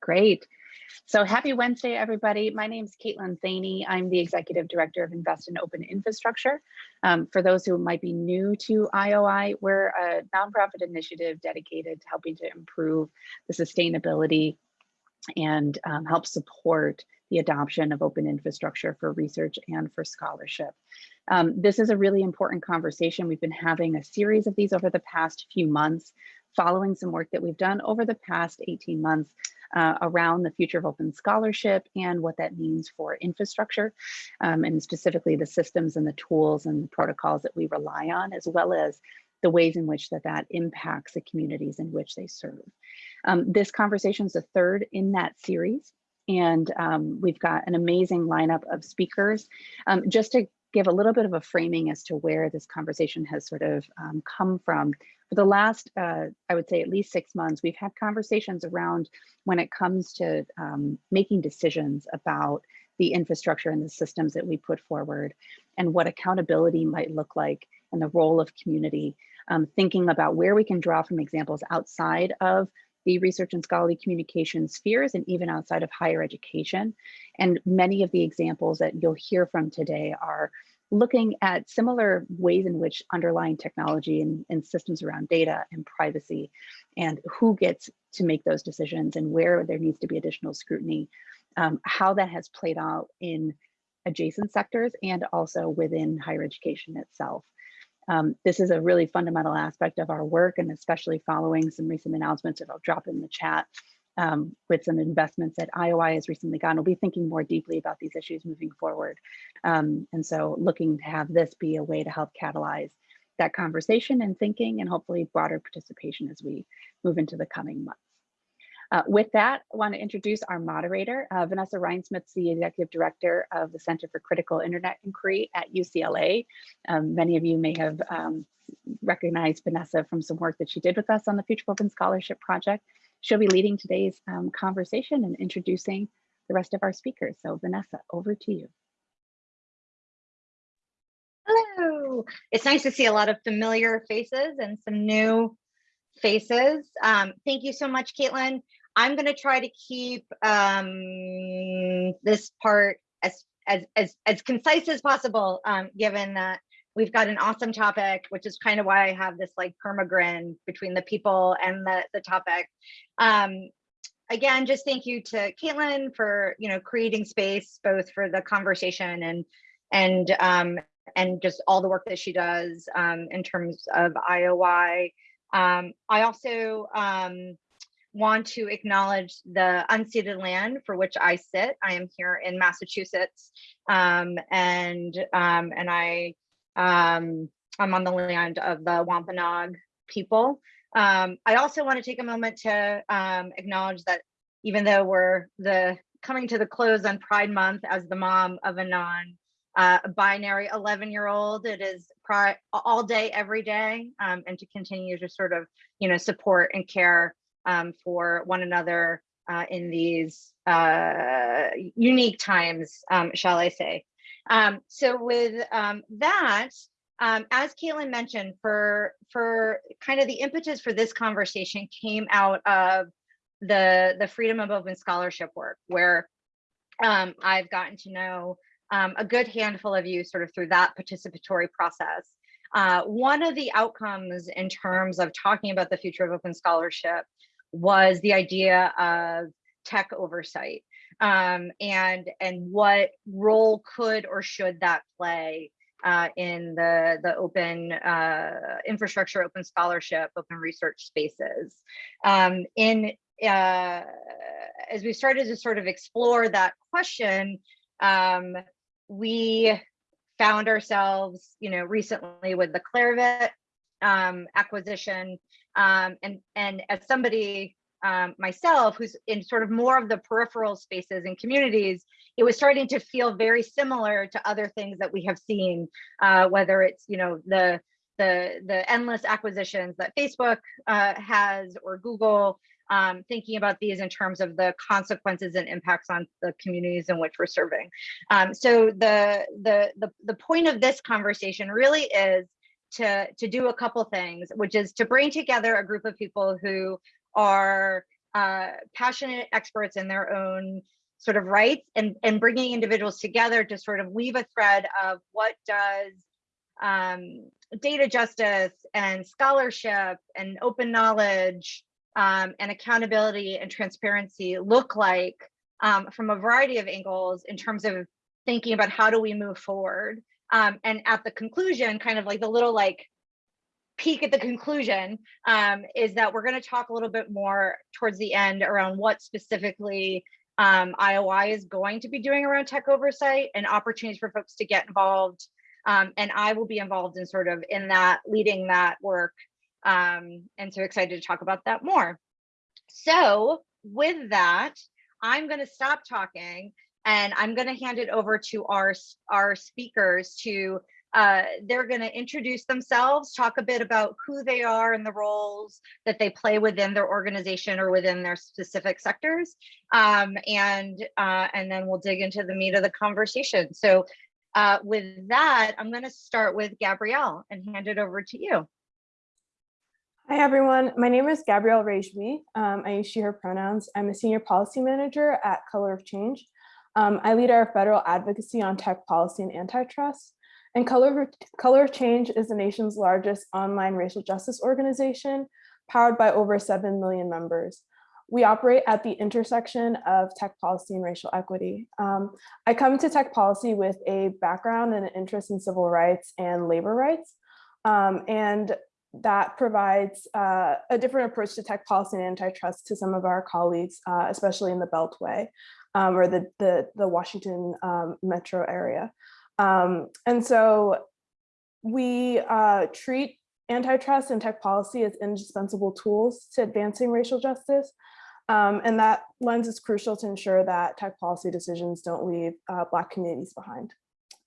Great. So happy Wednesday, everybody. My name is Caitlin Thaney. I'm the Executive Director of Invest in Open Infrastructure. Um, for those who might be new to IOI, we're a nonprofit initiative dedicated to helping to improve the sustainability and um, help support the adoption of open infrastructure for research and for scholarship. Um, this is a really important conversation. We've been having a series of these over the past few months, following some work that we've done over the past 18 months uh, around the future of open scholarship and what that means for infrastructure, um, and specifically the systems and the tools and the protocols that we rely on, as well as the ways in which that that impacts the communities in which they serve. Um, this conversation is the third in that series, and um, we've got an amazing lineup of speakers. Um, just to give a little bit of a framing as to where this conversation has sort of um, come from. For the last, uh, I would say at least six months, we've had conversations around when it comes to um, making decisions about the infrastructure and the systems that we put forward and what accountability might look like and the role of community, um, thinking about where we can draw from examples outside of the research and scholarly communication spheres and even outside of higher education. And many of the examples that you'll hear from today are looking at similar ways in which underlying technology and, and, systems around data and privacy and who gets to make those decisions and where there needs to be additional scrutiny, um, how that has played out in adjacent sectors and also within higher education itself. Um, this is a really fundamental aspect of our work and especially following some recent announcements that I'll drop in the chat um, with some investments that IOI has recently gotten. We'll be thinking more deeply about these issues moving forward. Um, and so looking to have this be a way to help catalyze that conversation and thinking and hopefully broader participation as we move into the coming months. Uh, with that, I want to introduce our moderator, uh, Vanessa Reinsmith, the Executive Director of the Center for Critical Internet Inquiry at UCLA. Um, many of you may have um, recognized Vanessa from some work that she did with us on the Future Open Scholarship Project. She'll be leading today's um, conversation and introducing the rest of our speakers. So Vanessa, over to you. Hello. It's nice to see a lot of familiar faces and some new faces. Um, thank you so much, Caitlin. I'm going to try to keep um, this part as, as, as, as concise as possible, um, given that we've got an awesome topic, which is kind of why I have this like permagrin between the people and the, the topic. Um, again, just thank you to Caitlin for, you know, creating space, both for the conversation and, and, um, and just all the work that she does um, in terms of IOI. Um, I also um, want to acknowledge the unceded land for which I sit. I am here in Massachusetts, um, and um, and I um, I'm on the land of the Wampanoag people. Um, I also want to take a moment to um, acknowledge that even though we're the coming to the close on Pride Month as the mom of a non uh, binary 11 year old, it is all day, every day, um, and to continue to sort of, you know, support and care um, for one another uh, in these uh, unique times, um, shall I say. Um, so with um, that, um, as Caitlin mentioned, for, for kind of the impetus for this conversation came out of the, the Future of Open Scholarship work, where um, I've gotten to know a good handful of you sort of through that participatory process. Uh, one of the outcomes in terms of talking about the future of open scholarship was the idea of tech oversight um, and and what role could or should that play uh, in the the open uh, infrastructure, open scholarship, open research spaces. Um, in uh, as we started to sort of explore that question, um, we found ourselves, you know, recently with the Clarivate um, acquisition, um, and and as somebody um, myself, who's in sort of more of the peripheral spaces and communities, it was starting to feel very similar to other things that we have seen, uh, whether it's you know the the the endless acquisitions that Facebook uh, has or Google, um, thinking about these in terms of the consequences and impacts on the communities in which we're serving. Um, so the, the the the point of this conversation really is to to do a couple things, which is to bring together a group of people who are uh, passionate experts in their own sort of rights and, and bringing individuals together to sort of weave a thread of what does um, data justice and scholarship and open knowledge um, and accountability and transparency look like um, from a variety of angles in terms of thinking about how do we move forward. Um, and at the conclusion, kind of like the little like peek at the conclusion um, is that we're going to talk a little bit more towards the end around what specifically um, IOI is going to be doing around tech oversight and opportunities for folks to get involved. Um, and I will be involved in sort of in that, leading that work. Um, and so excited to talk about that more. So with that, I'm going to stop talking and I'm going to hand it over to our, our speakers to uh, they're going to introduce themselves, talk a bit about who they are and the roles that they play within their organization or within their specific sectors. Um, and, uh, and then we'll dig into the meat of the conversation. So uh, with that, I'm going to start with Gabrielle and hand it over to you. Hi, everyone. My name is Gabrielle Rejouis. Um, I use she, her pronouns. I'm a senior policy manager at Color of Change. Um, I lead our federal advocacy on tech policy and antitrust. And Color, Color of Change is the nation's largest online racial justice organization, powered by over 7 million members. We operate at the intersection of tech policy and racial equity. Um, I come to tech policy with a background and an interest in civil rights and labor rights. Um, and that provides uh, a different approach to tech policy and antitrust to some of our colleagues, uh, especially in the Beltway um, or the, the, the Washington um, metro area. Um, and so we uh, treat antitrust and tech policy as indispensable tools to advancing racial justice. Um, and that lens is crucial to ensure that tech policy decisions don't leave uh, Black communities behind.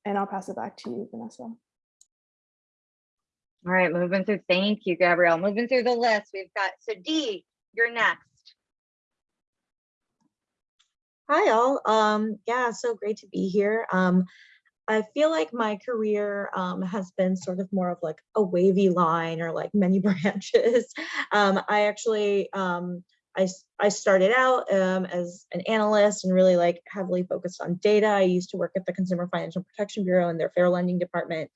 And I'll pass it back to you, Vanessa. All right, moving through. Thank you, Gabrielle. Moving through the list, we've got, so Dee, you're next. Hi all. Um, yeah, so great to be here. Um, I feel like my career um, has been sort of more of like a wavy line or like many branches. Um, I actually, um, I, I started out um, as an analyst and really like heavily focused on data. I used to work at the Consumer Financial Protection Bureau in their fair lending department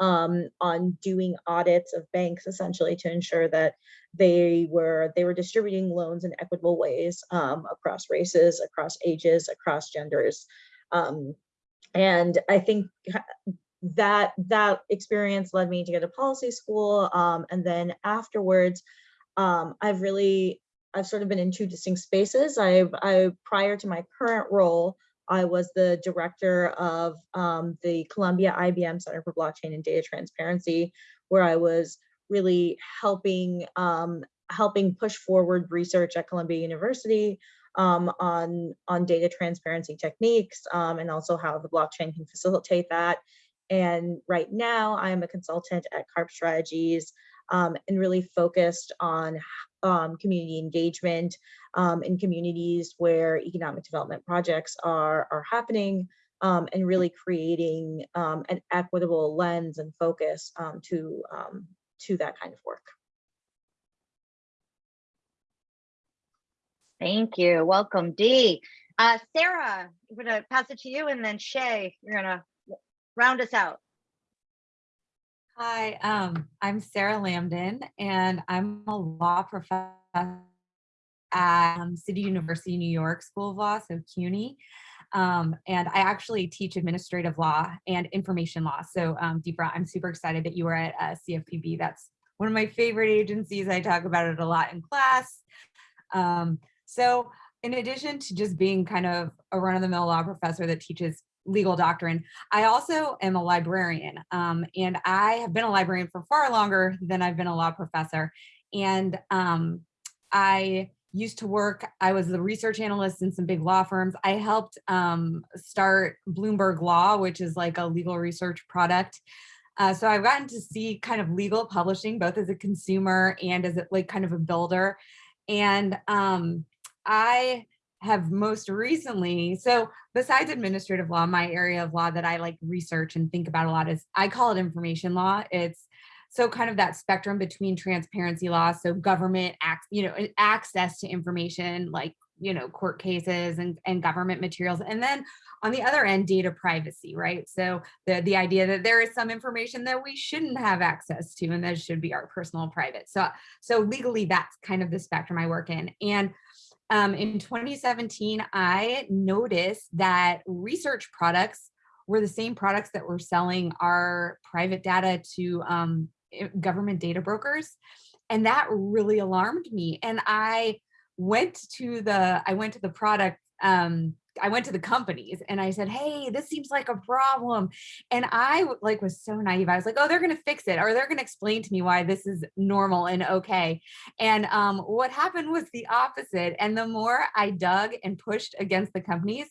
um, on doing audits of banks essentially to ensure that they were they were distributing loans in equitable ways um, across races, across ages, across genders. Um, and I think that that experience led me to go to policy school. Um, and then afterwards, um, I've really I've sort of been in two distinct spaces. I've I prior to my current role, I was the director of um, the Columbia IBM Center for Blockchain and Data Transparency, where I was really helping um, helping push forward research at Columbia University um, on on data transparency techniques um, and also how the blockchain can facilitate that. And right now, I'm a consultant at Karp Strategies um, and really focused on um, community engagement um, in communities where economic development projects are, are happening um, and really creating um, an equitable lens and focus um, to, to that kind of work. Thank you. Welcome, Dee. Uh, Sarah, I'm going to pass it to you and then Shea, you're going to round us out. Hi, um, I'm Sarah Lamdan, and I'm a law professor at um, City University, New York School of Law, so CUNY. Um, and I actually teach administrative law and information law. So um, I'm super excited that you are at uh, CFPB. That's one of my favorite agencies. I talk about it a lot in class. Um, so in addition to just being kind of a run-of-the-mill law professor that teaches legal doctrine. I also am a librarian um, and I have been a librarian for far longer than I've been a law professor. And um, I used to work, I was the research analyst in some big law firms. I helped um, start Bloomberg Law, which is like a legal research product. Uh, so I've gotten to see kind of legal publishing, both as a consumer and as a, like kind of a builder. And um, I have most recently, so besides administrative law, my area of law that I like research and think about a lot is I call it information law. It's so kind of that spectrum between transparency law. so government acts, you know, access to information like, you know, court cases and, and government materials. And then on the other end, data privacy, right? So the, the idea that there is some information that we shouldn't have access to and that should be our personal private. So, so legally, that's kind of the spectrum I work in. And um, in 2017, I noticed that research products were the same products that were selling our private data to um, government data brokers. And that really alarmed me. And I went to the, I went to the product, um, I went to the companies and I said, hey, this seems like a problem. And I like was so naive. I was like, oh, they're gonna fix it or they're gonna explain to me why this is normal and okay. And um, what happened was the opposite. And the more I dug and pushed against the companies,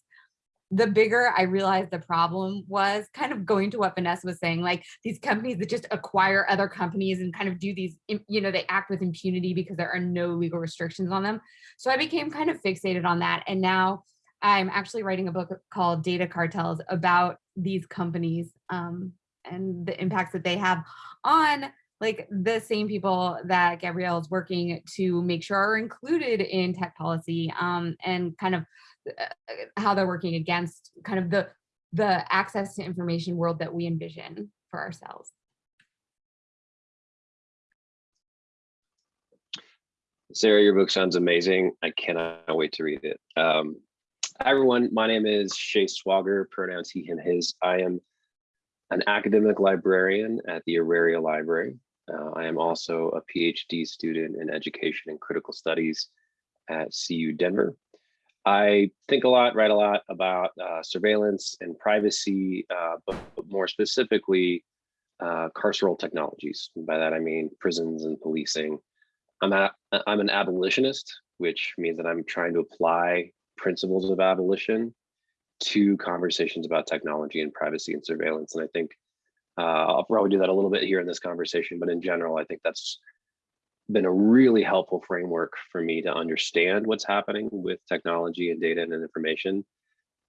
the bigger I realized the problem was kind of going to what Vanessa was saying, like these companies that just acquire other companies and kind of do these, you know, they act with impunity because there are no legal restrictions on them. So I became kind of fixated on that. And now I'm actually writing a book called Data Cartels about these companies um, and the impacts that they have on like the same people that Gabrielle is working to make sure are included in tech policy um, and kind of uh, how they're working against kind of the the access to information world that we envision for ourselves. Sarah, your book sounds amazing. I cannot wait to read it. Um, hi everyone, my name is Shea Swauger, pronouns he, him, his. I am an academic librarian at the Auraria Library. Uh, I am also a PhD student in education and critical studies at CU Denver. I think a lot, write a lot about uh, surveillance and privacy, uh, but, but more specifically, uh, carceral technologies. By that I mean prisons and policing. I'm a, I'm an abolitionist, which means that I'm trying to apply principles of abolition to conversations about technology and privacy and surveillance. And I think uh, I'll probably do that a little bit here in this conversation, but in general, I think that's been a really helpful framework for me to understand what's happening with technology and data and information.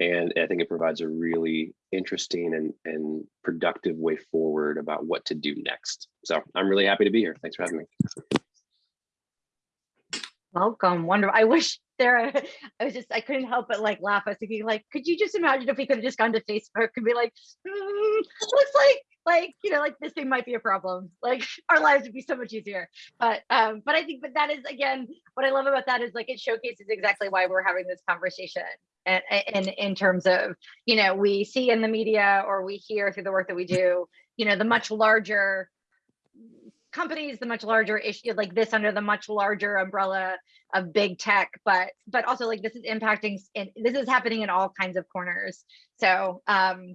And I think it provides a really interesting and, and productive way forward about what to do next. So I'm really happy to be here. Thanks for having me. Welcome, wonderful. I wish Sarah, I was just, I couldn't help but like laugh. I was thinking like, could you just imagine if we could have just gone to Facebook and be like, "Hmm, looks like, like, you know, like this thing might be a problem. Like our lives would be so much easier. But, um, but I think, but that is again, what I love about that is like, it showcases exactly why we're having this conversation. And, and in terms of, you know, we see in the media or we hear through the work that we do, you know, the much larger companies, the much larger issue, like this under the much larger umbrella of big tech, but but also like this is impacting and this is happening in all kinds of corners. So um,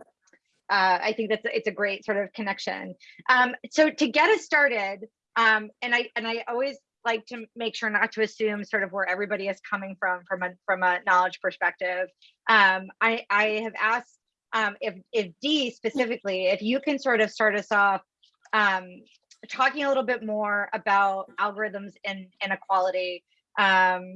uh, I think that's it's a great sort of connection. Um, so to get us started, um, and I and I always like to make sure not to assume sort of where everybody is coming from from a from a knowledge perspective. Um, I I have asked um, if if Dee specifically, if you can sort of start us off um, talking a little bit more about algorithms and inequality um,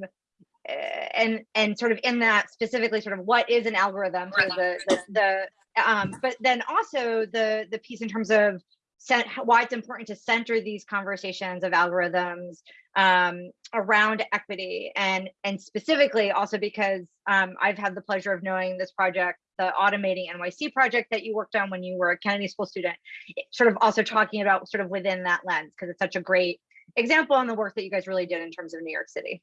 eh, and and sort of in that specifically sort of what is an algorithm so the the, the um, but then also the the piece in terms of cent- why it's important to center these conversations of algorithms um, around equity and and specifically also because um, I've had the pleasure of knowing this project, the Automating NYC project that you worked on when you were a Kennedy School student, sort of also talking about sort of within that lens because it's such a great example on the work that you guys really did in terms of New York City.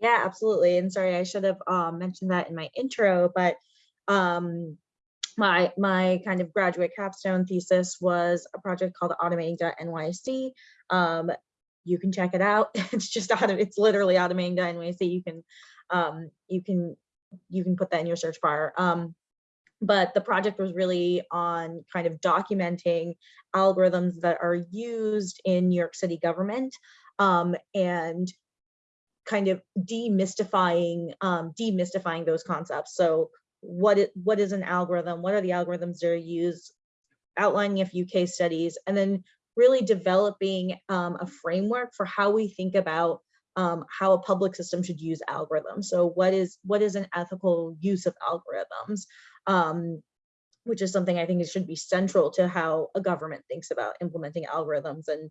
Yeah, absolutely. And sorry, I should have um, mentioned that in my intro, but um, my my kind of graduate capstone thesis was a project called automating.nyc. Um, you can check it out. It's just auto, it's literally automating.nyc. You can um, you can you can put that in your search bar. Um, but the project was really on kind of documenting algorithms that are used in New York City government um, and kind of demystifying um, demystifying those concepts. So what it what is an algorithm? What are the algorithms that are used? Outlining a few case studies, and then really developing um, a framework for how we think about um, how a public system should use algorithms. So what is what is an ethical use of algorithms? Um, which is something I think it should be central to how a government thinks about implementing algorithms. And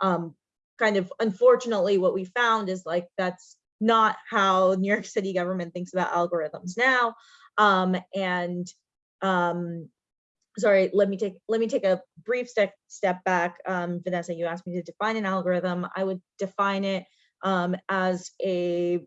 um, kind of unfortunately, what we found is like that's not how New York City government thinks about algorithms now. Um, and um, sorry, let me take let me take a brief step step back. Um, Vanessa, you asked me to define an algorithm. I would define it um, as a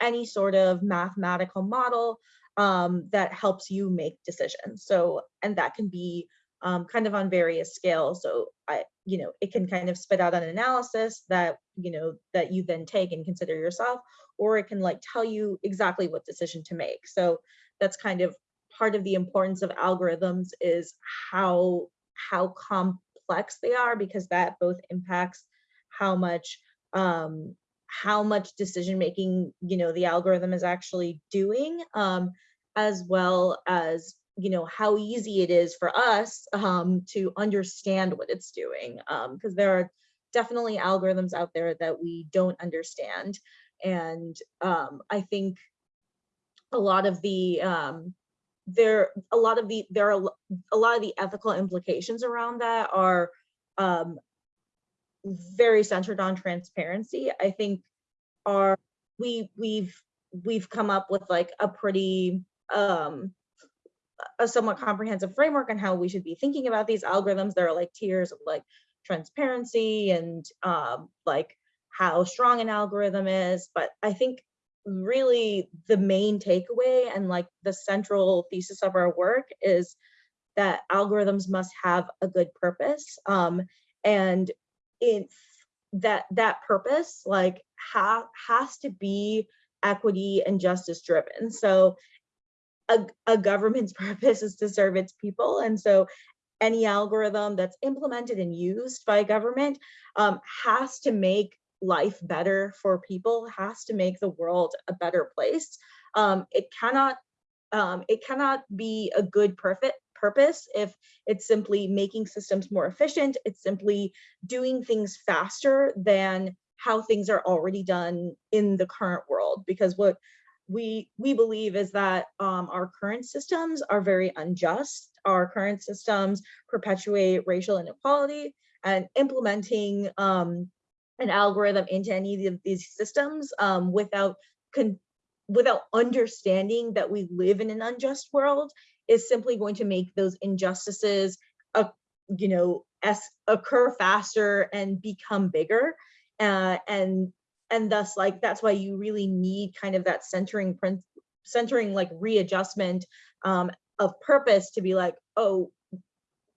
any sort of mathematical model um, that helps you make decisions. So, and that can be um, kind of on various scales. So I, you know, it can kind of spit out an analysis that, you know, that you then take and consider yourself, or it can like tell you exactly what decision to make. So that's kind of part of the importance of algorithms is how, how complex they are, because that both impacts how much, um, how much decision making, you know, the algorithm is actually doing, um, as well as you know how easy it is for us um, to understand what it's doing because there are definitely algorithms out there that we don't understand. And um, i think a lot of the um, there a lot of the there are a lot of the ethical implications around that are um, very centered on transparency i think are we we've we've come up with like a pretty um, a somewhat comprehensive framework on how we should be thinking about these algorithms. There are like tiers of like transparency and um, like how strong an algorithm is. But I think really the main takeaway and like the central thesis of our work is that algorithms must have a good purpose. Um, and in that that purpose like ha has to be equity and justice driven. So a, a government's purpose is to serve its people. And so any algorithm that's implemented and used by government um, has to make life better for people, has to make the world a better place. Um, it cannot um, it cannot be a good perfect purpose if it's simply making systems more efficient. It's simply doing things faster than how things are already done in the current world. Because what we we believe is that um, our current systems are very unjust. Our current systems perpetuate racial inequality and implementing um, an algorithm into any of these systems um, without without understanding that we live in an unjust world is simply going to make those injustices, uh, you know, as occur faster and become bigger. Uh, and and thus like that's why you really need kind of that centering print centering like readjustment um, of purpose to be like oh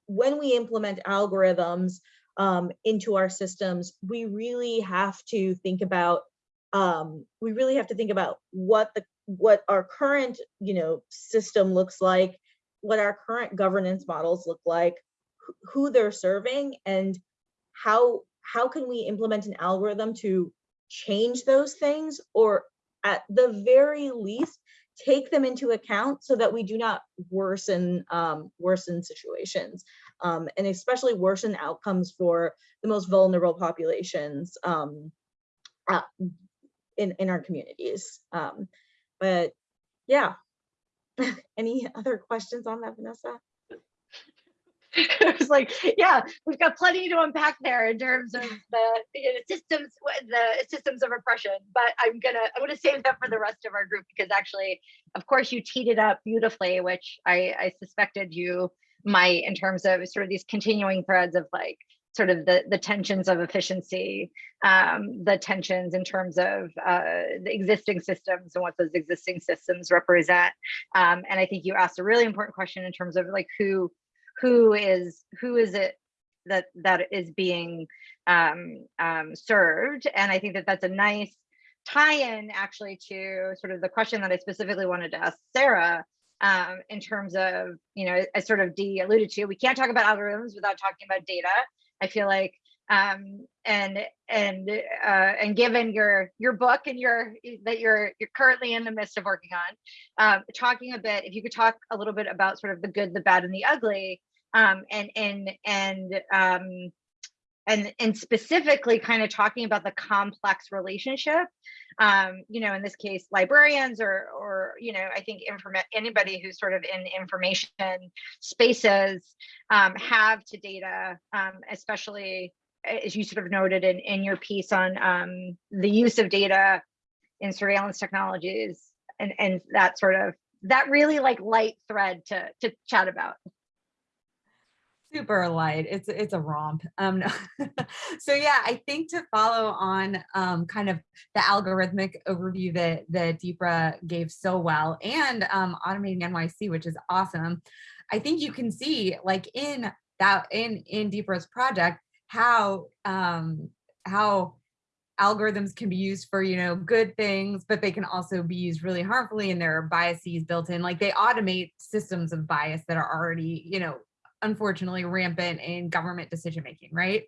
when we implement algorithms um, into our systems we really have to think about um, we really have to think about what the what our current you know system looks like what our current governance models look like who they're serving and how how can we implement an algorithm to change those things or at the very least take them into account so that we do not worsen um, worsen situations um, and especially worsen outcomes for the most vulnerable populations um, uh, in, in our communities. Um, but yeah, any other questions on that, Vanessa? it was like, yeah, we've got plenty to unpack there in terms of the you know, systems, the systems of oppression. But I'm gonna I'm gonna save that for the rest of our group because actually, of course, you teed it up beautifully, which I, I suspected you might in terms of sort of these continuing threads of like sort of the the tensions of efficiency, um, the tensions in terms of uh, the existing systems and what those existing systems represent. Um, and I think you asked a really important question in terms of like who who is who is it that that is being um, um, served and i think that that's a nice tie-in actually to sort of the question that i specifically wanted to ask sarah um, in terms of you know as sort of dee alluded to we can't talk about algorithms without talking about data i feel like. Um, and and uh, and given your your book and your that you're you're currently in the midst of working on, um, talking a bit, if you could talk a little bit about sort of the good, the bad, and the ugly um, and and and um, and and specifically kind of talking about the complex relationship um you know in this case librarians or or you know i think anybody who's sort of in information spaces um have to data um especially as you sort of noted in in your piece on um the use of data in surveillance technologies and and that sort of that really like light thread to to chat about super light it's it's a romp um no. so yeah i think to follow on um kind of the algorithmic overview that that deepra gave so well and um automating nyc which is awesome i think you can see like in that in in deepra's project how um how algorithms can be used for you know good things but they can also be used really harmfully and there are biases built in like they automate systems of bias that are already you know unfortunately rampant in government decision making, right?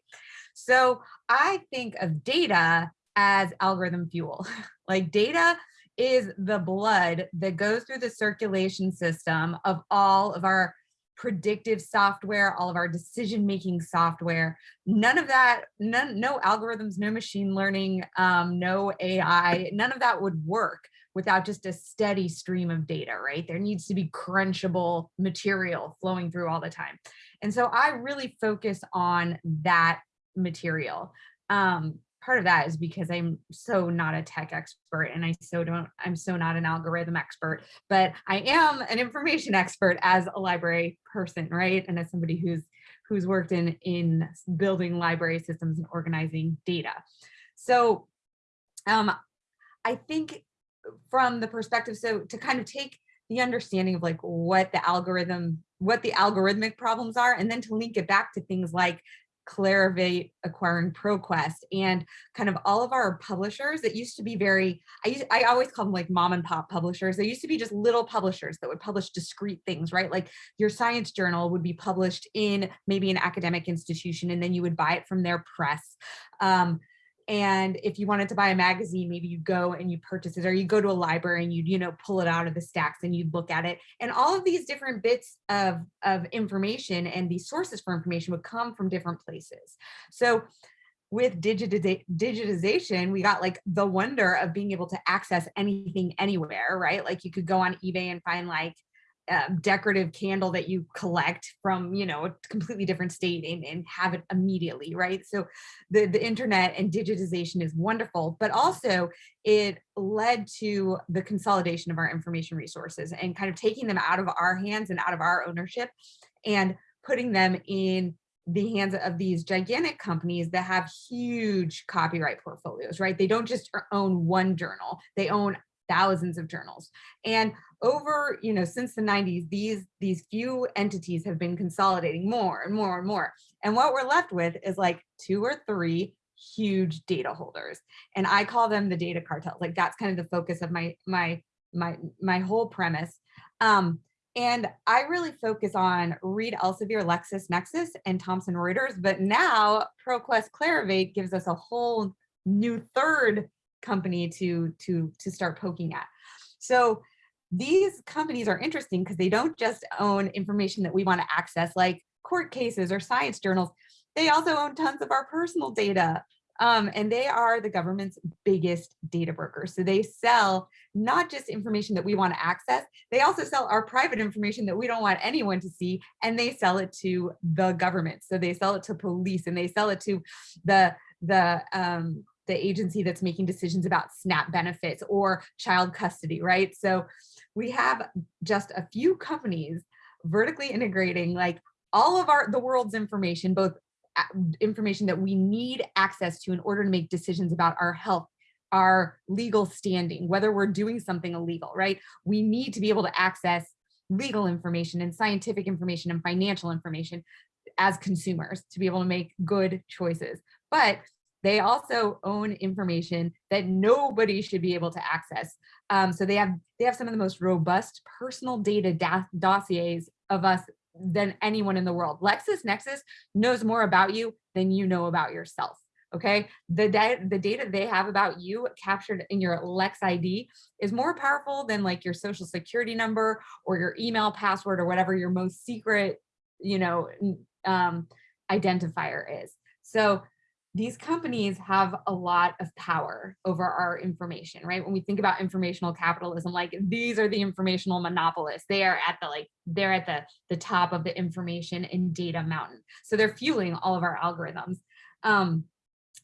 So I think of data as algorithm fuel. like data is the blood that goes through the circulation system of all of our predictive software, all of our decision making software. None of that, none, no algorithms, no machine learning, um, no AI, none of that would work without just a steady stream of data, right? There needs to be crunchable material flowing through all the time. And so I really focus on that material. Um, part of that is because I'm so not a tech expert and I so don't, I'm so not an algorithm expert, but I am an information expert as a library person, right? And as somebody who's who's worked in in building library systems and organizing data. So um, I think from the perspective, so to kind of take the understanding of like what the algorithm, what the algorithmic problems are, and then to link it back to things like Clarivate acquiring ProQuest and kind of all of our publishers that used to be very, I, used, I always call them like mom and pop publishers. They used to be just little publishers that would publish discrete things, right? Like your science journal would be published in maybe an academic institution and then you would buy it from their press. Um, and if you wanted to buy a magazine maybe you go and you purchase it or you go to a library and you you know pull it out of the stacks and you look at it and all of these different bits of of information and these sources for information would come from different places so with digitization, we got like the wonder of being able to access anything anywhere, right? Like you could go on eBay and find like uh, decorative candle that you collect from you know a completely different state and, and have it immediately right so the the internet and digitization is wonderful but also it led to the consolidation of our information resources and kind of taking them out of our hands and out of our ownership and putting them in the hands of these gigantic companies that have huge copyright portfolios, right? They don't just own one journal, they own thousands of journals. And over, you know, since the 90s, these, these few entities have been consolidating more and more and more. And what we're left with is like two or three huge data holders. And I call them the data cartels. Like that's kind of the focus of my, my, my, my whole premise. Um, and I really focus on Reed Elsevier, LexisNexis, and Thomson Reuters. But now ProQuest Clarivate gives us a whole new third company to to to start poking at. So these companies are interesting because they don't just own information that we want to access like court cases or science journals. They also own tons of our personal data. Um, and they are the government's biggest data brokers. So they sell not just information that we want to access, they also sell our private information that we don't want anyone to see, and they sell it to the government. So they sell it to police and they sell it to the the um, the agency that's making decisions about SNAP benefits or child custody, right? So we have just a few companies vertically integrating like all of our the world's information, both uh, information that we need access to in order to make decisions about our health our legal standing, whether we're doing something illegal, right? We need to be able to access legal information and scientific information and financial information as consumers to be able to make good choices. But they also own information that nobody should be able to access. Um, so they have they have some of the most robust personal data dossiers of us than anyone in the world. LexisNexis knows more about you than you know about yourself. Okay, the the data they have about you captured in your Lex ID is more powerful than like your social security number or your email password or whatever your most secret, you know, um, identifier is. So these companies have a lot of power over our information, right? When we think about informational capitalism, like these are the informational monopolists. They are at the like, they're at the, the top of the information and data mountain. So they're fueling all of our algorithms. Um,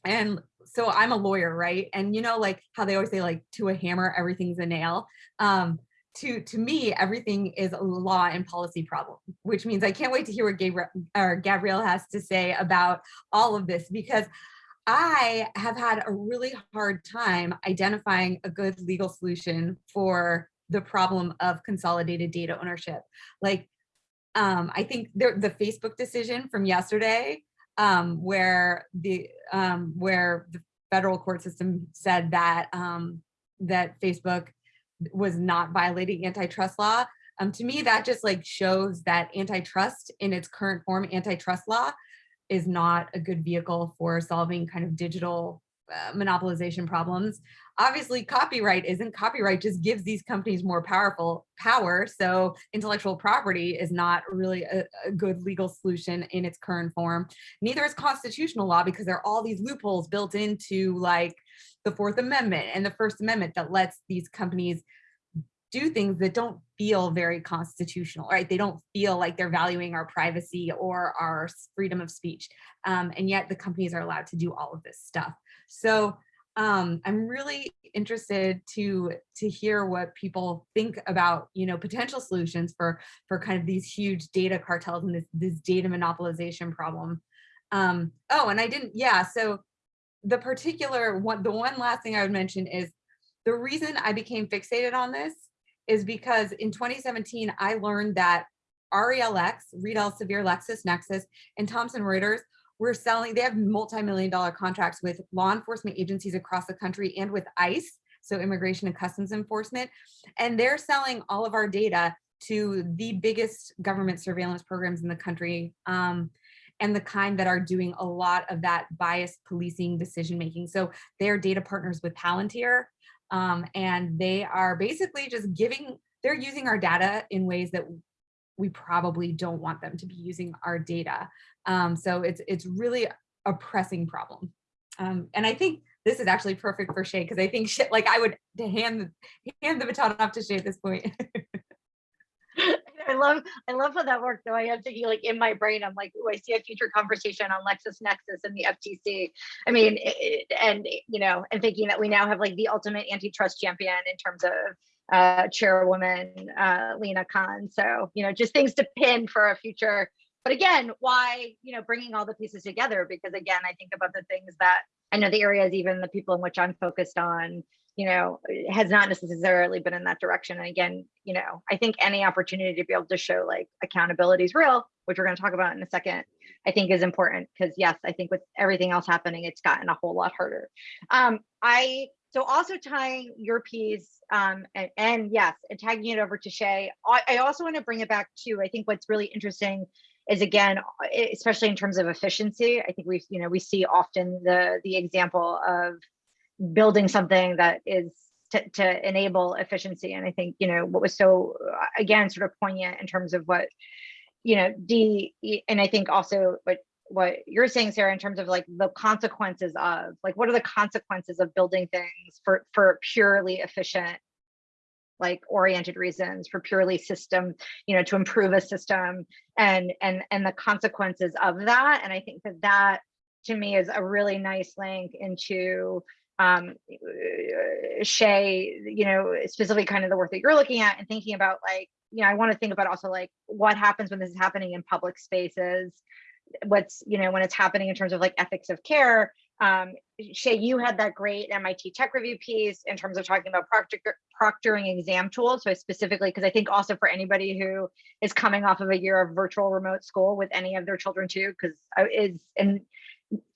and so I'm a lawyer, right? And you know, like how they always say, like to a hammer, everything's a nail. Um, to to me, everything is a law and policy problem, which means I can't wait to hear what Gabrielle or has to say about all of this because I have had a really hard time identifying a good legal solution for the problem of consolidated data ownership. Like, um, I think the, the Facebook decision from yesterday, um, where the um, where the federal court system said that um, that Facebook was not violating antitrust law. Um, to me, that just like shows that antitrust in its current form, antitrust law, is not a good vehicle for solving kind of digital uh, monopolization problems. Obviously, copyright isn't. Copyright just gives these companies more powerful power. So intellectual property is not really a, a good legal solution in its current form. Neither is constitutional law because there are all these loopholes built into like the Fourth Amendment and the First Amendment that lets these companies do things that don't feel very constitutional, right? They don't feel like they're valuing our privacy or our freedom of speech. Um, and yet the companies are allowed to do all of this stuff. So um, I'm really interested to to hear what people think about, you know, potential solutions for for kind of these huge data cartels and this, this data monopolization problem. Um, oh, and I didn't, yeah, so the particular one, the one last thing I would mention is the reason I became fixated on this is because in 2017, I learned that RELX, Reed Elsevier, LexisNexis, and Thomson Reuters were selling, they have multi-million dollar contracts with law enforcement agencies across the country and with ICE, so Immigration and Customs Enforcement. And they're selling all of our data to the biggest government surveillance programs in the country. Um, and the kind that are doing a lot of that biased policing decision making. So they're data partners with Palantir, um, and they are basically just giving, they're using our data in ways that we probably don't want them to be using our data. Um, so it's it's really a pressing problem. Um, and I think this is actually perfect for Shea because I think like I would hand hand the baton off to Shea at this point. I love I love how that works. Though I am thinking like in my brain, I'm like, oh, I see a future conversation on LexisNexis and the FTC. I mean, it, and you know, and thinking that we now have like the ultimate antitrust champion in terms of uh, chairwoman uh, Lina Khan. So you know, just things to pin for a future. But again, why you know bringing all the pieces together? Because again, I think about the things that I know the areas, even the people in which I'm focused on you know, has not necessarily been in that direction. And again, you know, I think any opportunity to be able to show like accountability is real, which we're going to talk about in a second, I think is important because yes, I think with everything else happening, it's gotten a whole lot harder. Um, I so also tying your piece um, and, and yes, and tagging it over to Shea. I, I also want to bring it back to I think what's really interesting is again, especially in terms of efficiency. I think we've you know we see often the the example of building something that is to, to enable efficiency. And I think, you know, what was so, again, sort of poignant in terms of what, you know, D, and I think also what what you're saying, Sarah, in terms of like the consequences of like what are the consequences of building things for for purely efficient like oriented reasons for purely system you know to improve a system and and and the consequences of that and i think that that to me is a really nice link into um, Shea, you know, specifically kind of the work that you're looking at and thinking about like, you know, I want to think about also like what happens when this is happening in public spaces, what's, you know, when it's happening in terms of like ethics of care. Um, Shea, you had that great MIT tech review piece in terms of talking about proctor proctoring exam tools. So specifically, because I think also for anybody who is coming off of a year of virtual remote school with any of their children too, because I is and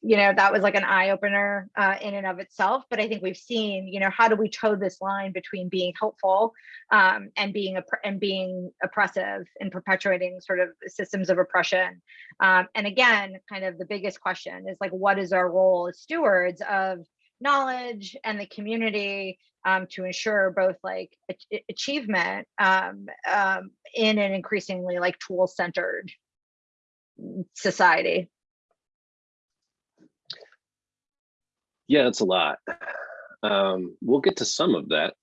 you know that was like an eye opener uh, in and of itself but i think we've seen you know how do we toe this line between being helpful um, and being and being oppressive and perpetuating sort of systems of oppression? Um, and again kind of the biggest question is like what is our role as stewards of knowledge and the community um, to ensure both like achievement um, um, in an increasingly like tool centered society Yeah, it's a lot. Um, we'll get to some of that.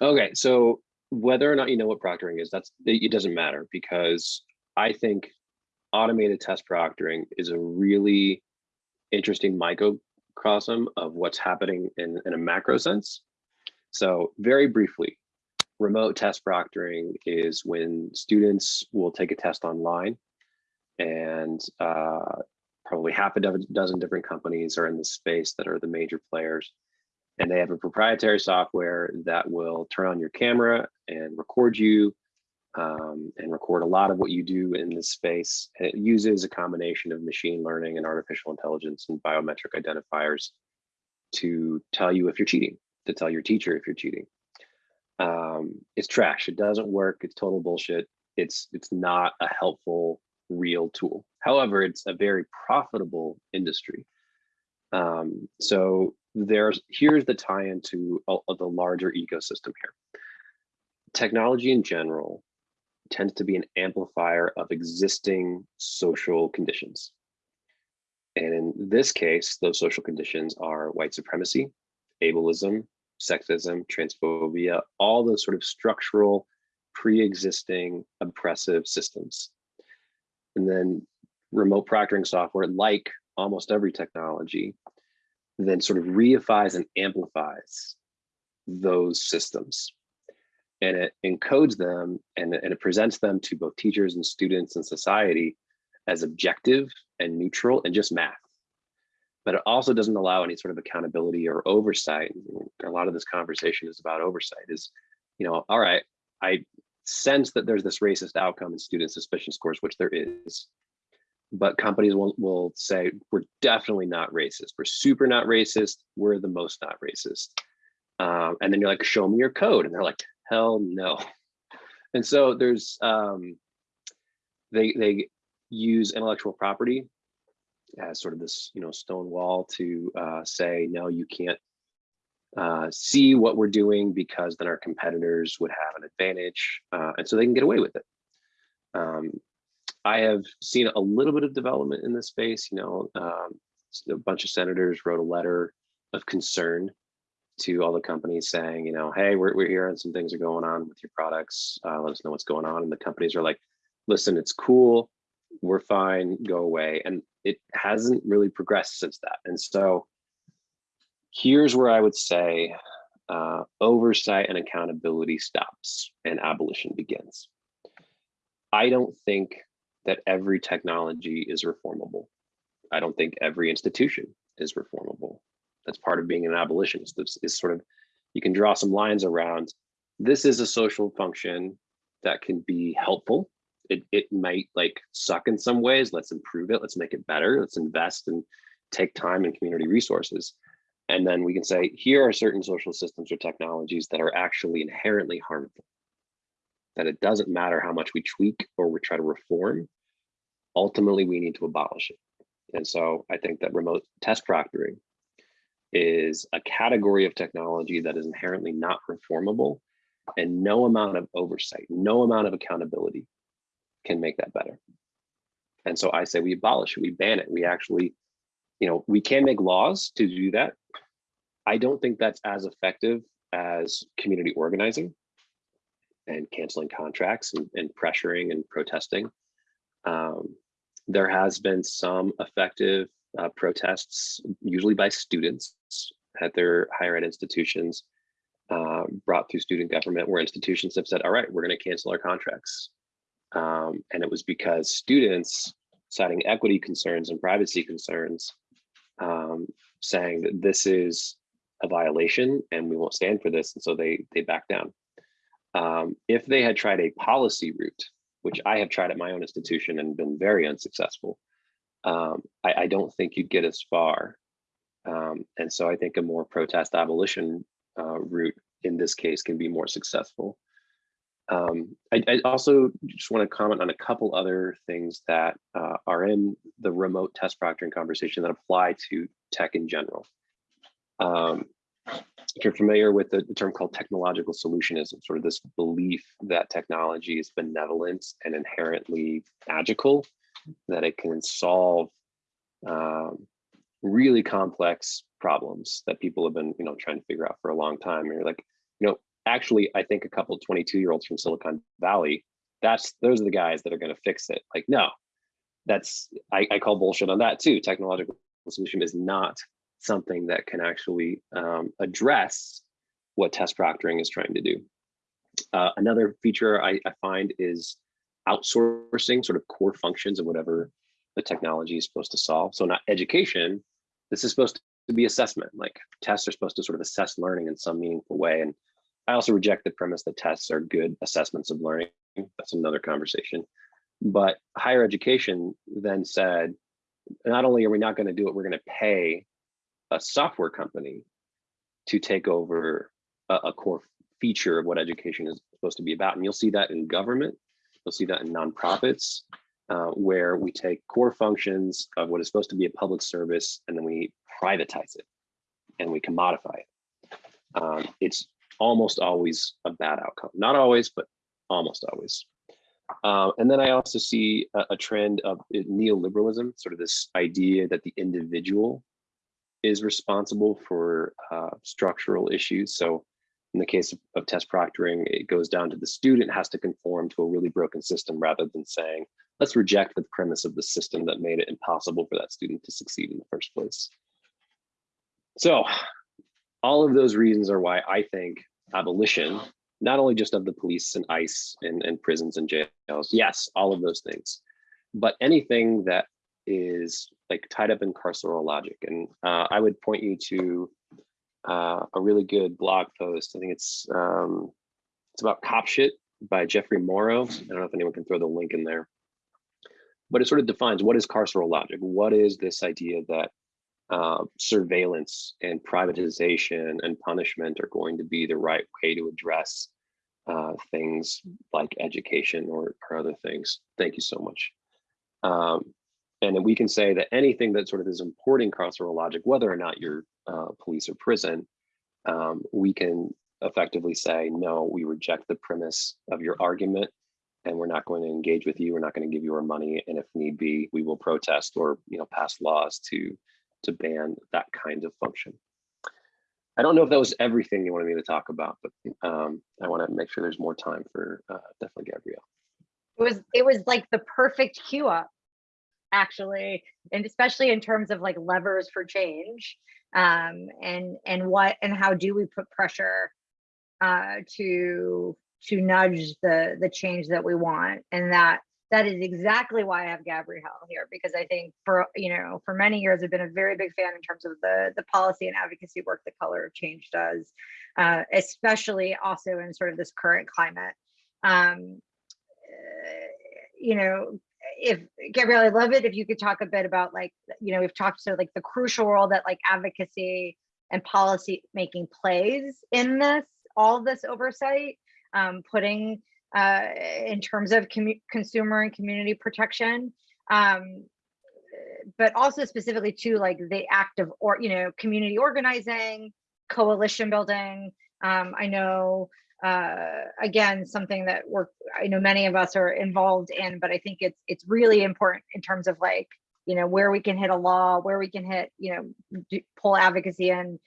Okay, so whether or not you know what proctoring is, that's it doesn't matter because I think automated test proctoring is a really interesting microcosm of what's happening in, in a macro sense. So very briefly, remote test proctoring is when students will take a test online and uh, probably half a dozen different companies are in the space that are the major players. And they have a proprietary software that will turn on your camera and record you um, and record a lot of what you do in this space. And it uses a combination of machine learning and artificial intelligence and biometric identifiers to tell you if you're cheating, to tell your teacher if you're cheating. Um, it's trash. It doesn't work. It's total bullshit. It's it's not a helpful real tool. However, it's a very profitable industry. Um, so there's here's the tie into uh, the larger ecosystem here. Technology in general tends to be an amplifier of existing social conditions. And in this case, those social conditions are white supremacy, ableism, sexism, transphobia, all those sort of structural, pre-existing oppressive systems. And then remote proctoring software, like almost every technology, then sort of reifies and amplifies those systems. And it encodes them and, and it presents them to both teachers and students and society as objective and neutral and just math. But it also doesn't allow any sort of accountability or oversight. A lot of this conversation is about oversight is, you know, all right, I sense that there's this racist outcome in student suspicion scores, which there is. But companies will, will say we're definitely not racist. We're super not racist. We're the most not racist. Um, and then you're like show me your code. And they're like hell no. And so there's um, they they use intellectual property as sort of this you know stone wall to uh, say no you can't uh, see what we're doing because then our competitors would have an advantage uh, and so they can get away with it um, I have seen a little bit of development in this space. You know, um, a bunch of senators wrote a letter of concern to all the companies saying, you know, hey, we're, we're some things are going on with your products. Uh, let us know what's going on. And the companies are like, listen, it's cool. We're fine. Go away. And it hasn't really progressed since that. And so here's where I would say uh, oversight and accountability stops and abolition begins. I don't think that every technology is reformable. I don't think every institution is reformable. That's part of being an abolitionist is, is sort of, you can draw some lines around, this is a social function that can be helpful. It, it might like suck in some ways. Let's improve it. Let's make it better. Let's invest and take time and community resources. And then we can say, here are certain social systems or technologies that are actually inherently harmful. That it doesn't matter how much we tweak or we try to reform, ultimately we need to abolish it. And so I think that remote test proctoring is a category of technology that is inherently not reformable and no amount of oversight, no amount of accountability can make that better. And so I say we abolish it, we ban it. We actually, you know, we can make laws to do that. I don't think that's as effective as community organizing and canceling contracts and, and pressuring and protesting. Um, there has been some effective uh, protests, usually by students at their higher ed institutions, uh, brought through student government, where institutions have said, all right, we're going to cancel our contracts. Um, and it was because students citing equity concerns and privacy concerns, um, saying that this is a violation and we won't stand for this. And so they, they back down. Um, if they had tried a policy route, which I have tried at my own institution and been very unsuccessful, um, I, I, don't think you'd get as far. Um, and so I think a more protest abolition uh, route in this case can be more successful. Um, I, I, also just want to comment on a couple other things that uh, are in the remote test proctoring conversation that apply to tech in general. Um, if you're familiar with the, term called technological solutionism, sort of this belief that technology is benevolent and inherently magical, that it can solve um, really complex problems that people have been, you know, trying to figure out for a long time. And you're like, you know, actually, I think a couple 22 year olds from Silicon Valley, that's those are the guys that are going to fix it. Like, no, that's I, I call bullshit on that too. Technological solution is not something that can actually um, address what test proctoring is trying to do. Uh, another feature I, I find is outsourcing sort of core functions of whatever the technology is supposed to solve. So not education, this is supposed to be assessment. Like tests are supposed to sort of assess learning in some meaningful way. And I also reject the premise that tests are good assessments of learning. That's another conversation. But higher education then said, not only are we not going to do it, we're going to pay a software company to take over a, a core feature of what education is supposed to be about. And you'll see that in government, you'll see that in nonprofits, uh, where we take core functions of what is supposed to be a public service and then we privatize it and we commodify it. Um, it's almost always a bad outcome. Not always, but almost always. Uh, and then I also see a, a trend of neoliberalism, sort of this idea that the individual is responsible for uh, structural issues. So in the case of, of, test proctoring, it goes down to the student has to conform to a really broken system rather than saying, let's reject the premise of the system that made it impossible for that student to succeed in the first place. So all of those reasons are why I think abolition, not only just of the police and ICE and, and prisons and jails, yes, all of those things, but anything that is like tied up in carceral logic. And uh, I would point you to uh, a really good blog post. I think it's um, it's about cop shit by Jeffrey Moro. I don't know if anyone can throw the link in there, but it sort of defines what is carceral logic. What is this idea that uh, surveillance and privatization and punishment are going to be the right way to address uh, things like education or, or other things. Thank you so much. Um, and we can say that anything that sort of is importing carceral logic, whether or not you're uh, police or prison, um, we can effectively say, no, we reject the premise of your argument and we're not going to engage with you. We're not going to give you our money. And if need be, we will protest or you know pass laws to to ban that kind of function. I don't know if that was everything you wanted me to talk about, but um, I want to make sure there's more time for uh, definitely Gabrielle. It was it was like the perfect cue up actually and especially in terms of like levers for change um and and what and how do we put pressure uh to to nudge the the change that we want and that that is exactly why I have Gabrielle here because I think for you know for many years I've been a very big fan in terms of the the policy and advocacy work that Color of Change does, uh, especially also in sort of this current climate. Um, uh, you know, if Gabrielle, I'd love it if you could talk a bit about like, you know, we've talked to like the crucial role that like advocacy and policy making plays in this, all this oversight, um, putting uh, in terms of consumer and community protection. Um, but also specifically to like the act of or you know community organizing coalition building um, i know uh, again, something that we're, I know many of us are involved in, but I think it's, it's really important in terms of like, you know, where we can hit a law, where we can hit, you know, do, pull advocacy in,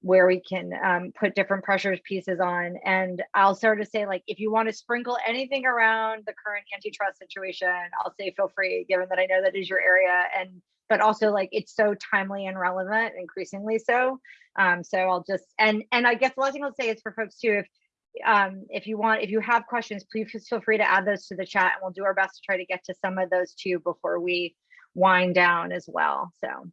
where we can um, put different pressures pieces on. And I'll sort of say like, if you want to sprinkle anything around the current antitrust situation, I'll say feel free, given that I know that is your area. And, but also like, it's so timely and relevant, increasingly so. Um, so I'll just, and, and I guess the last thing I'll say is for folks too, if, um, if you want, if you have questions, please feel free to add those to the chat and we'll do our best to try to get to some of those too before we wind down as well. So.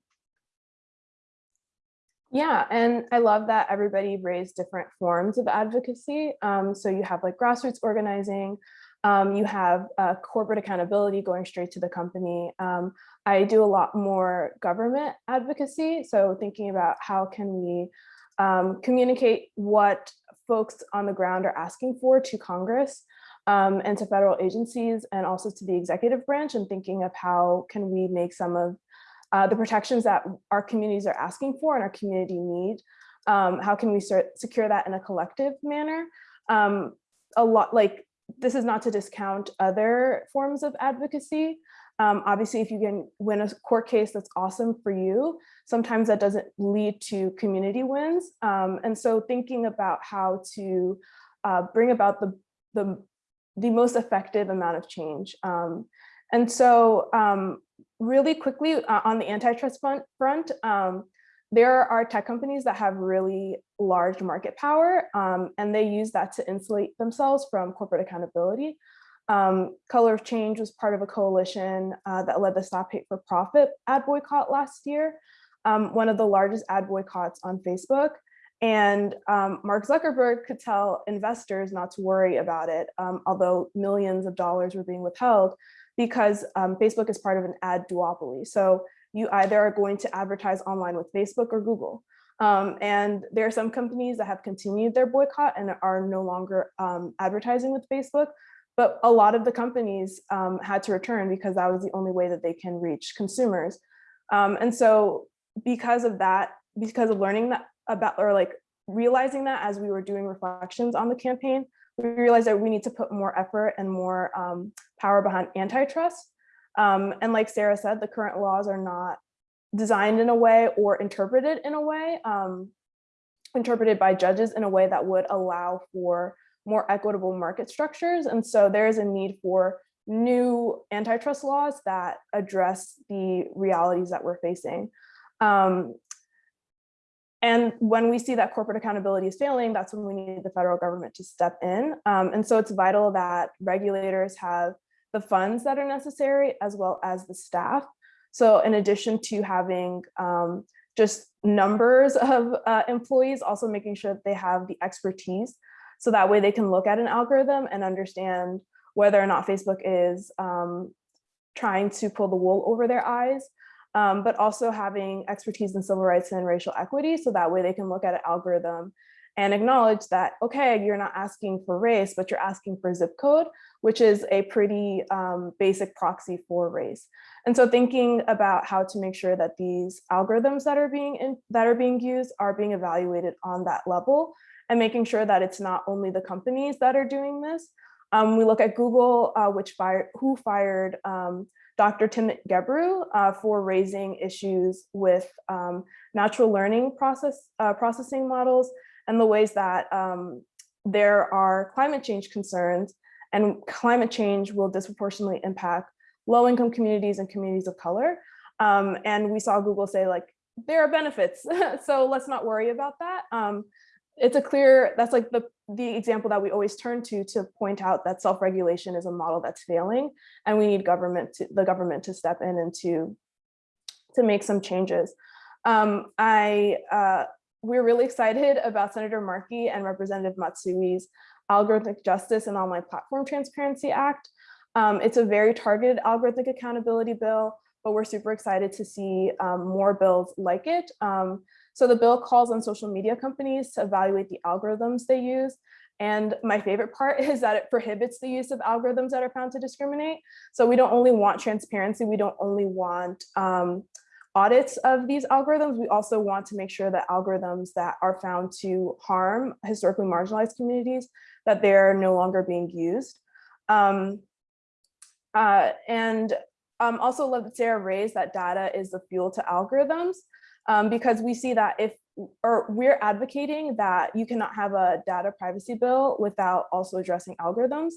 Yeah, and I love that everybody raised different forms of advocacy. Um, so you have like grassroots organizing, um, you have uh, corporate accountability going straight to the company. Um, I do a lot more government advocacy. So thinking about how can we um, communicate what folks on the ground are asking for to Congress um, and to federal agencies and also to the executive branch and thinking of how can we make some of uh, the protections that our communities are asking for and our community need. Um, how can we secure that in a collective manner? Um, a lot like this is not to discount other forms of advocacy, Um, obviously, if you can win a court case, that's awesome for you. Sometimes that doesn't lead to community wins. Um, and so thinking about how to uh, bring about the, the, the most effective amount of change. Um, and so um, really quickly uh, on the antitrust front, front um, there are tech companies that have really large market power um, and they use that to insulate themselves from corporate accountability. Um, Color of Change was part of a coalition uh, that led the Stop Hate for Profit ad boycott last year, um, one of the largest ad boycotts on Facebook. And um, Mark Zuckerberg could tell investors not to worry about it, um, although millions of dollars were being withheld because um, Facebook is part of an ad duopoly. So you either are going to advertise online with Facebook or Google. Um, and there are some companies that have continued their boycott and are no longer um, advertising with Facebook, but a lot of the companies um, had to return because that was the only way that they can reach consumers. Um, and so because of that, because of learning that about, or like realizing that as we were doing reflections on the campaign, we realized that we need to put more effort and more um, power behind antitrust. Um, and like Sarah said, the current laws are not designed in a way or interpreted in a way, um, interpreted by judges in a way that would allow for more equitable market structures. And so there is a need for new antitrust laws that address the realities that we're facing. Um, and when we see that corporate accountability is failing, that's when we need the federal government to step in. Um, and so it's vital that regulators have the funds that are necessary as well as the staff. So in addition to having um, just numbers of uh, employees, also making sure that they have the expertise. So that way they can look at an algorithm and understand whether or not Facebook is um, trying to pull the wool over their eyes, um, but also having expertise in civil rights and racial equity. So that way they can look at an algorithm and acknowledge that, okay, you're not asking for race, but you're asking for zip code, which is a pretty um, basic proxy for race. And so thinking about how to make sure that these algorithms that are being in, that are being used are being evaluated on that level and making sure that it's not only the companies that are doing this. Um, we look at Google, uh, which fired, who fired um, Dr. Timnit Gebru uh, for raising issues with um, natural learning process uh, processing models and the ways that um, there are climate change concerns and climate change will disproportionately impact low-income communities and communities of color. Um, and we saw Google say like, there are benefits, so let's not worry about that. It's a clear, that's like the, the example that we always turn to to point out that self-regulation is a model that's failing and we need government to, the government to step in and to, to make some changes. Um, I uh, we're really excited about Senator Markey and Representative Matsui's Algorithmic Justice and Online Platform Transparency Act. Um, it's a very targeted algorithmic accountability bill, but we're super excited to see um, more bills like it. Um, so the bill calls on social media companies to evaluate the algorithms they use. And my favorite part is that it prohibits the use of algorithms that are found to discriminate. So we don't only want transparency, we don't only want um, audits of these algorithms, we also want to make sure that algorithms that are found to harm historically marginalized communities, that they're no longer being used. Um, uh, and um, also love that Sarah raised that data is the fuel to algorithms, um, because we see that if, or we're advocating that you cannot have a data privacy bill without also addressing algorithms.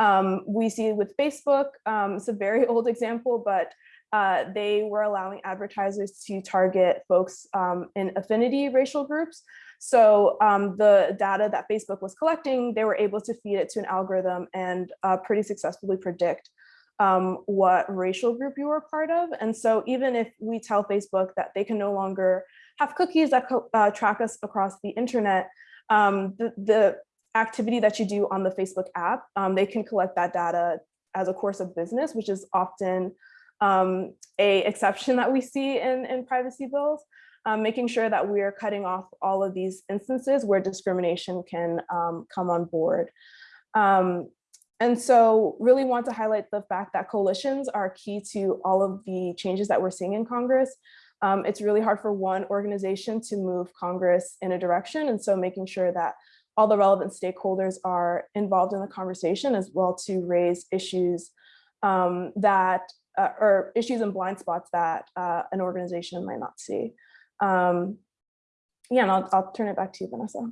Um, we see with Facebook, um, it's a very old example, but uh, they were allowing advertisers to target folks um, in affinity racial groups. So um, the data that Facebook was collecting, they were able to feed it to an algorithm and uh, pretty successfully predict um, what racial group you were part of. And so even if we tell Facebook that they can no longer have cookies that uh, track us across the internet, um, the, the, activity that you do on the Facebook app, um, they can collect that data as a course of business, which is often um, a exception that we see in, in privacy bills, um, making sure that we are cutting off all of these instances where discrimination can um, come on board. Um, and so really want to highlight the fact that coalitions are key to all of the changes that we're seeing in Congress. Um, it's really hard for one organization to move Congress in a direction. And so making sure that all the relevant stakeholders are involved in the conversation as well to raise issues um, that uh, or issues and blind spots that uh, an organization might not see. Um, yeah, and I'll, I'll turn it back to you, Vanessa.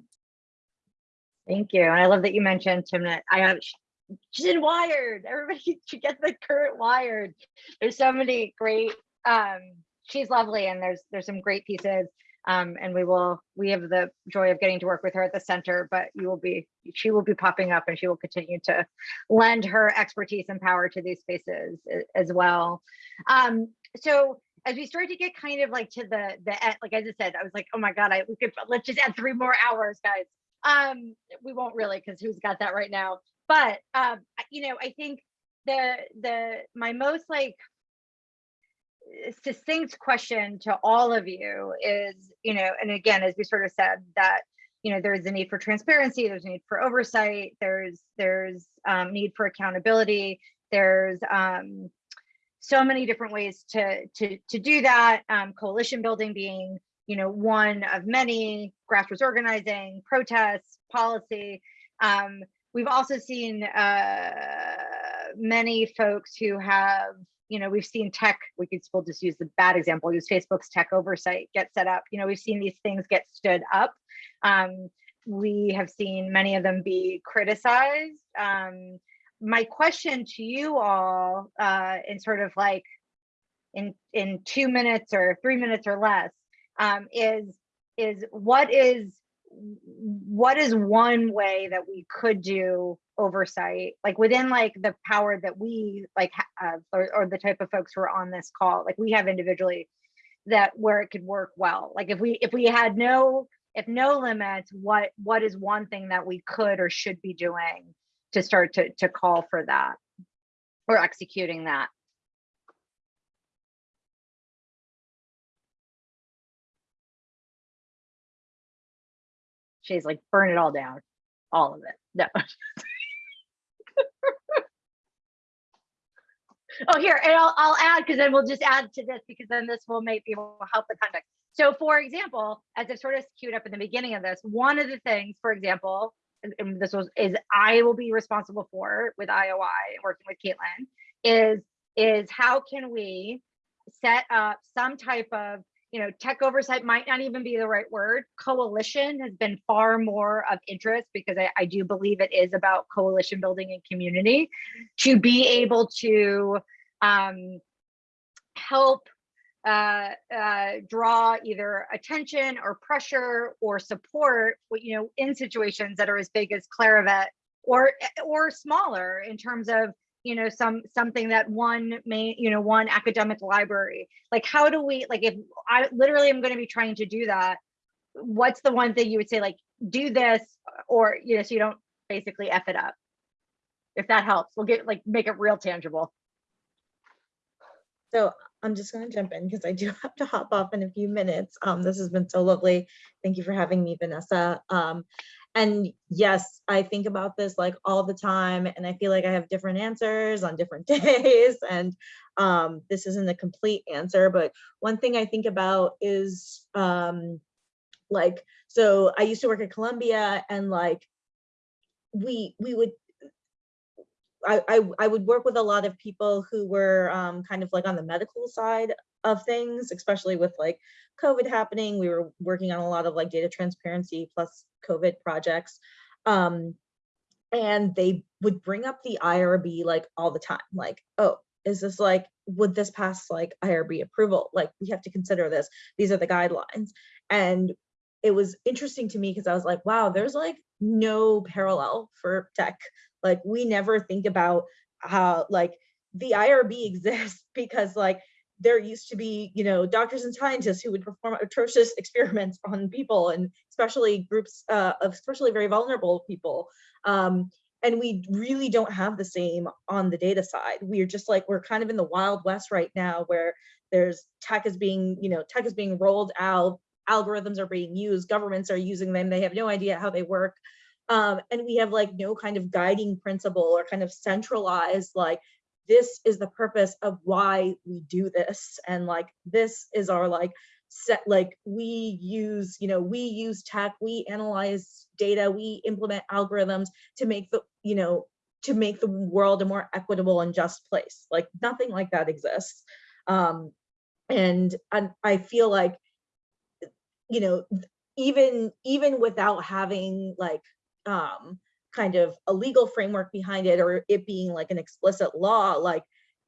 Thank you. And I love that you mentioned Timnit. I have she's in Wired. Everybody should get the current Wired. There's so many great. Um, she's lovely, and there's there's some great pieces. Um, and we will we have the joy of getting to work with her at the center. But you will be she will be popping up, and she will continue to lend her expertise and power to these spaces as well. Um, so as we start to get kind of like to the the like I just said, I was like, oh my god, I we could let's just add three more hours, guys. Um, we won't really because who's got that right now? But um, you know, I think the the my most like succinct question to all of you is, you know, and again, as we sort of said that, you know, there's a need for transparency, there's a need for oversight, there's there's um, need for accountability, there's um, so many different ways to to to do that. Um, coalition building being, you know, one of many, grassroots organizing, protests, policy. Um, we've also seen uh, many folks who have, you know, we've seen tech, we could still just use the bad example, use Facebook's tech oversight get set up. You know, we've seen these things get stood up. Um, we have seen many of them be criticized. Um, my question to you all, uh, in sort of like in in two minutes or three minutes or less, um, is is what is what is one way that we could do oversight like within like the power that we like have or, or the type of folks who are on this call like we have individually that where it could work well? Like if we if we had no if no limits what what is one thing that we could or should be doing to start to to call for that or executing that she's like burn it all down. All of it. No. Oh here and i'll, I'll add because then we'll just add to this because then this will make people help the context. So for example as i've sort of queued up in the beginning of this one of the things for example and this was is i will be responsible for with IOI working with Kaitlin is is how can we set up some type of you know, tech oversight might not even be the right word. Coalition has been far more of interest because I, I do believe it is about coalition building and community to be able to um, help uh, uh, draw either attention or pressure or support, you know, in situations that are as big as Clarivate or or smaller in terms of you know some something that one may you know one academic library like how do we like if i literally am going to be trying to do that what's the one thing you would say like do this or you know so you don't basically f it up if that helps we'll get like make it real tangible So I'm just gonna jump in because I do have to hop off in a few minutes. Um, this has been so lovely. Thank you for having me, Vanessa. Um, and yes, I think about this like all the time and I feel like I have different answers on different days. And um, this isn't a complete answer, but one thing I think about is um, like, so I used to work at Columbia and like, we, we would I, I, would work with a lot of people who were um, kind of like on the medical side of things, especially with like COVID happening. We were working on a lot of like data transparency plus COVID projects. Um, and they would bring up the IRB like all the time, like, oh, is this like, would this pass like IRB approval? Like, we have to consider this. These are the guidelines. And it was interesting to me because I was like, wow, there's like no parallel for tech. Like, we never think about how like the IRB exists because like there used to be, you know, doctors and scientists who would perform atrocious experiments on people and especially groups uh, of especially very vulnerable people. Um, and we really don't have the same on the data side. We're just like, we're kind of in the wild west right now where there's tech is being, you know, tech is being rolled out, algorithms are being used, governments are using them, they have no idea how they work. Um, and we have like no kind of guiding principle or kind of centralized like this is the purpose of why we do this and like this is our like set like we use you know we use tech we analyze data we implement algorithms to make the you know to make the world a more equitable and just place. Like nothing like that exists. Um, and, and I feel like, you know, even even without having like um, kind of a legal framework behind it or it being like an explicit law, like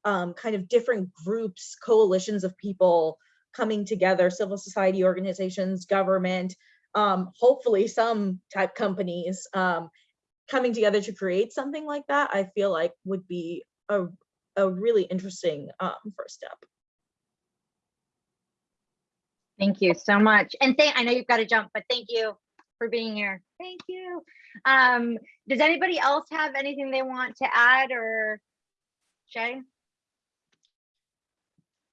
um, kind of different groups, coalitions of people coming together, civil society organizations, government, um, hopefully some tech companies um, coming together to create something like that, I feel like would be a, a really interesting um, first step. Thank you so much. And thank, I know you've got to jump, but thank you for being here. Thank you. Um, does anybody else have anything they want to add or Shea?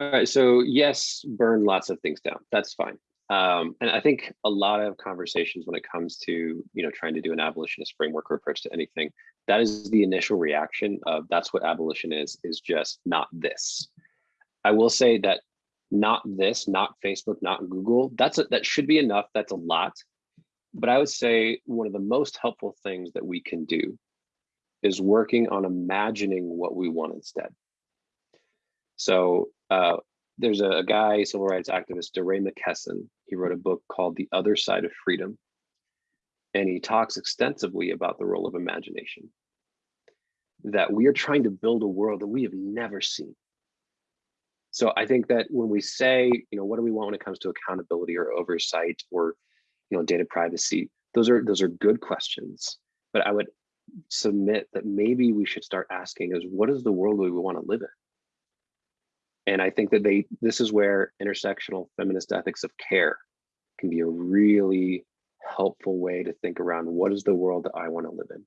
All right, so yes, burn lots of things down. That's fine. Um, and I think a lot of conversations when it comes to you know trying to do an abolitionist framework or approach to anything, that is the initial reaction of that's what abolition is, is just not this. I will say that not this, not Facebook, not Google, that's a, that should be enough. That's a lot. But I would say one of the most helpful things that we can do is working on imagining what we want instead. So uh, there's a, a guy, civil rights activist, DeRay McKesson. He wrote a book called The Other Side of Freedom. And he talks extensively about the role of imagination. That we are trying to build a world that we have never seen. So I think that when we say, you know, what do we want when it comes to accountability or oversight or, you know, data privacy, those are those are good questions. But I would submit that maybe we should start asking is what is the world we want to live in? And I think that they this is where intersectional feminist ethics of care can be a really helpful way to think around what is the world that I want to live in?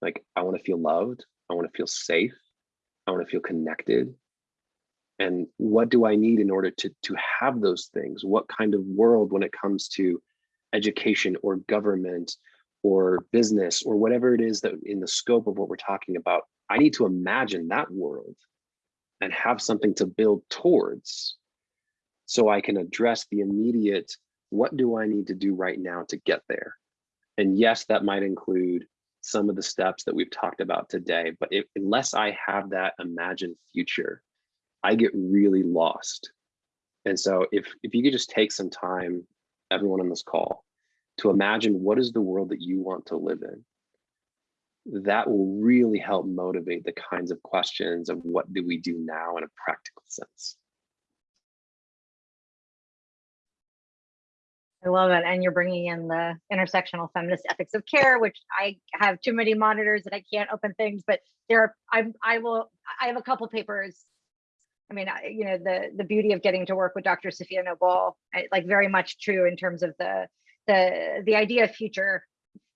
Like I want to feel loved, I want to feel safe, I want to feel connected. And what do I need in order to, to have those things? What kind of world when it comes to education or government or business or whatever it is that in the scope of what we're talking about, I need to imagine that world and have something to build towards so I can address the immediate, what do I need to do right now to get there? And yes, that might include some of the steps that we've talked about today, but if, unless I have that imagined future, I get really lost. And so if, if you could just take some time, everyone on this call, to imagine what is the world that you want to live in, that will really help motivate the kinds of questions of what do we do now in a practical sense. I love it. And you're bringing in the intersectional feminist ethics of care, which I have too many monitors that I can't open things, but there are, I, I will, I have a couple papers. I mean, I, you know, the, the beauty of getting to work with Dr. Safiya Noble, I, like very much true in terms of the, the, the idea of future,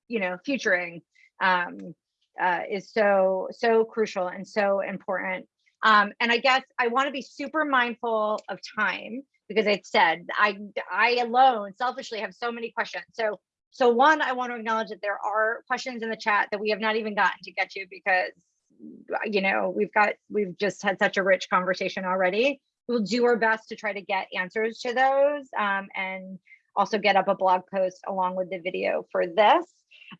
you know, futuring um, uh, is so, so crucial and so important. Um, and I guess I want to be super mindful of time because it said I I alone selfishly have so many questions. So so one, I want to acknowledge that there are questions in the chat that we have not even gotten to get to because you know we've got we've just had such a rich conversation already. We'll do our best to try to get answers to those um, and also get up a blog post along with the video for this.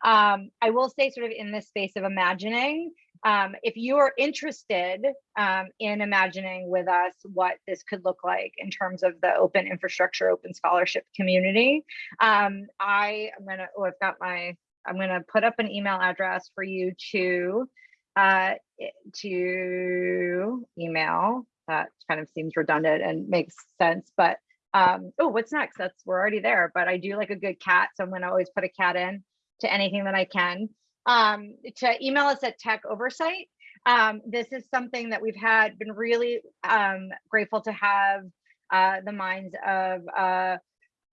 Um, I will say sort of in this space of imagining, um, if you are interested um, in imagining with us what this could look like in terms of the open infrastructure, open scholarship community, um, I am gonna, oh, I've got my, I'm gonna put up an email address for you to, uh, to email. That kind of seems redundant and makes sense, but um, oh, what's next? That's, we're already there, but I do like a good cat. So I'm gonna always put a cat in to anything that I can um, to email us at Tech Oversight. Um, this is something that we've had been really um, grateful to have uh, the minds of uh,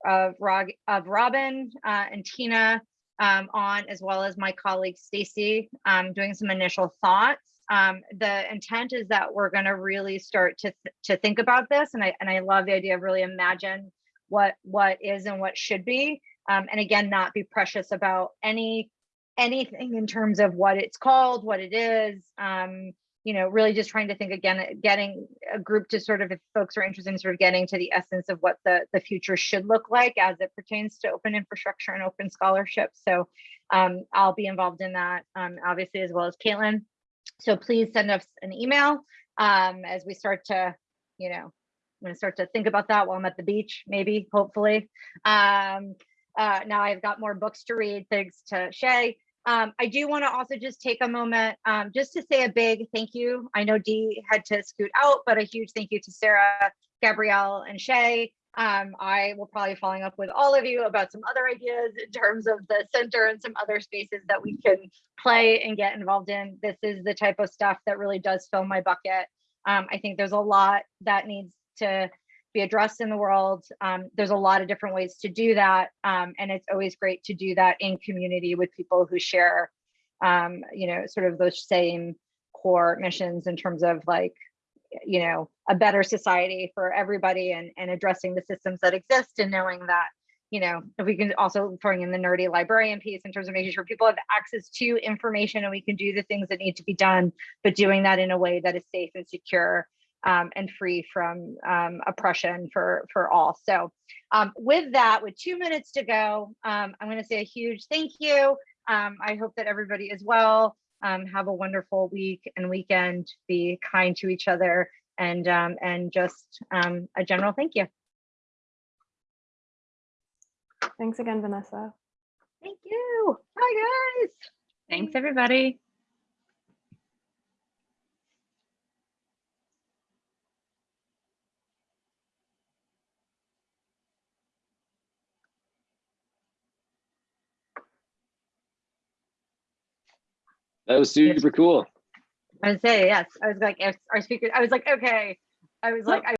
of, Rog of Robin uh, and Tina um, on, as well as my colleague Stacy, um, doing some initial thoughts. Um, the intent is that we're going to really start to th to think about this, and I and I love the idea of really imagine what what is and what should be, and again, not be precious about any anything in terms of what it's called, what it is, um, you know, really just trying to think again, getting a group to sort of, if folks are interested in sort of getting to the essence of what the, the future should look like as it pertains to open infrastructure and open scholarship. So um, I'll be involved in that, um, obviously, as well as Kaitlin. So please send us an email um, as we start to, you know, I'm gonna start to think about that while I'm at the beach, maybe, hopefully. Um, uh, now I've got more books to read, thanks to Shea. Um, I do want to also just take a moment um, just to say a big thank you. I know Dee had to scoot out, but a huge thank you to Sarah, Gabrielle, and Shea. Um, I will probably following up with all of you about some other ideas in terms of the center and some other spaces that we can play and get involved in. This is the type of stuff that really does fill my bucket. Um, I think there's a lot that needs to be addressed in the world. Um, there's a lot of different ways to do that. Um, and it's always great to do that in community with people who share, um, you know, sort of those same core missions in terms of like, you know, a better society for everybody and, and addressing the systems that exist and knowing that, you know, if we can also throwing in the nerdy librarian piece in terms of making sure people have access to information and we can do the things that need to be done, but doing that in a way that is safe and secure um, and free from um, oppression for for all. So um, with that, with two minutes to go, um, I'm going to say a huge thank you. Um, I hope that everybody is well. Um, have a wonderful week and weekend. Be kind to each other and um, and just um, a general thank you. Thanks again, Vanessa. Thank you. Bye guys. Thanks, everybody. That was super cool. I say yes. I was like, if our speaker. I was like, okay. I was like, I